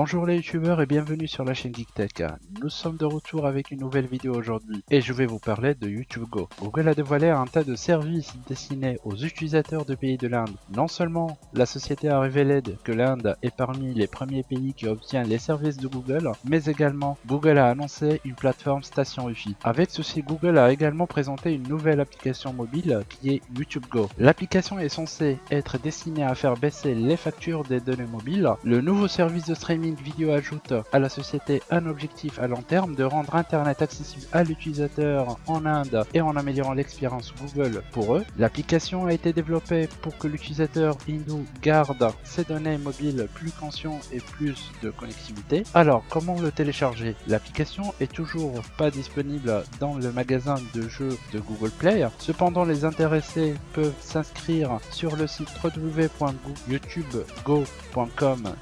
Bonjour les youtubeurs et bienvenue sur la chaîne GeekTech. Nous sommes de retour avec une nouvelle vidéo aujourd'hui et je vais vous parler de YouTube Go. Google a dévoilé un tas de services destinés aux utilisateurs de pays de l'Inde. Non seulement la société a révélé que l'Inde est parmi les premiers pays qui obtient les services de Google, mais également Google a annoncé une plateforme station Wi-Fi. Avec ceci, Google a également présenté une nouvelle application mobile qui est YouTube Go. L'application est censée être destinée à faire baisser les factures des données mobiles. Le nouveau service de streaming vidéo ajoute à la société un objectif à long terme de rendre Internet accessible à l'utilisateur en Inde et en améliorant l'expérience Google pour eux. L'application a été développée pour que l'utilisateur hindou garde ses données mobiles plus conscient et plus de connectivité. Alors, comment le télécharger? L'application est toujours pas disponible dans le magasin de jeux de Google Play. Cependant, les intéressés peuvent s'inscrire sur le site www.youtubego.com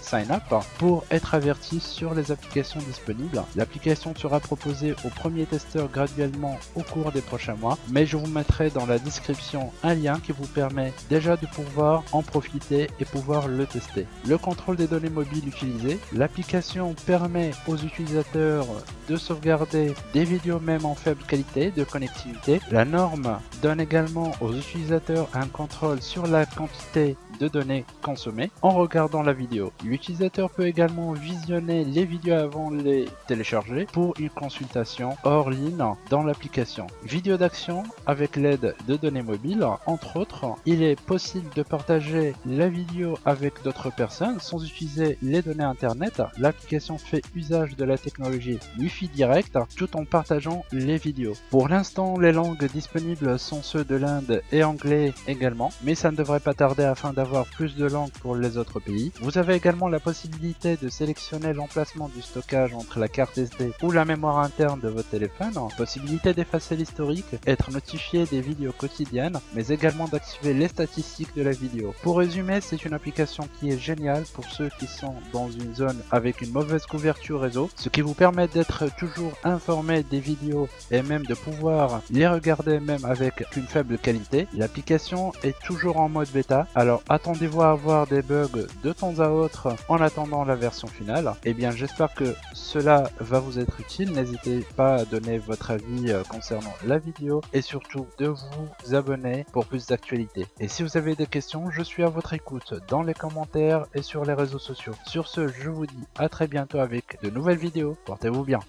sign up pour être averti sur les applications disponibles. L'application sera proposée aux premiers testeurs graduellement au cours des prochains mois, mais je vous mettrai dans la description un lien qui vous permet déjà de pouvoir en profiter et pouvoir le tester. Le contrôle des données mobiles utilisées. L'application permet aux utilisateurs de sauvegarder des vidéos même en faible qualité de connectivité. La norme donne également aux utilisateurs un contrôle sur la quantité de données consommées en regardant la vidéo. L'utilisateur peut également visionner les vidéos avant de les télécharger pour une consultation hors ligne dans l'application. Vidéo d'action avec l'aide de données mobiles, entre autres, il est possible de partager la vidéo avec d'autres personnes sans utiliser les données internet. L'application fait usage de la technologie Wi-Fi direct tout en partageant les vidéos. Pour l'instant, les langues disponibles sont ceux de l'Inde et anglais également, mais ça ne devrait pas tarder afin d'avoir plus de langues pour les autres pays. Vous avez également la possibilité de sélectionner l'emplacement du stockage entre la carte SD ou la mémoire interne de votre téléphone, possibilité d'effacer l'historique, être notifié des vidéos quotidiennes, mais également d'activer les statistiques de la vidéo. Pour résumer, c'est une application qui est géniale pour ceux qui sont dans une zone avec une mauvaise couverture réseau, ce qui vous permet d'être toujours informé des vidéos et même de pouvoir les regarder même avec une faible qualité. L'application est toujours en mode bêta, alors attendez-vous à avoir des bugs de temps à autre en attendant la version finale Eh bien j'espère que cela va vous être utile, n'hésitez pas à donner votre avis euh, concernant la vidéo et surtout de vous abonner pour plus d'actualités. Et si vous avez des questions, je suis à votre écoute dans les commentaires et sur les réseaux sociaux. Sur ce, je vous dis à très bientôt avec de nouvelles vidéos, portez-vous bien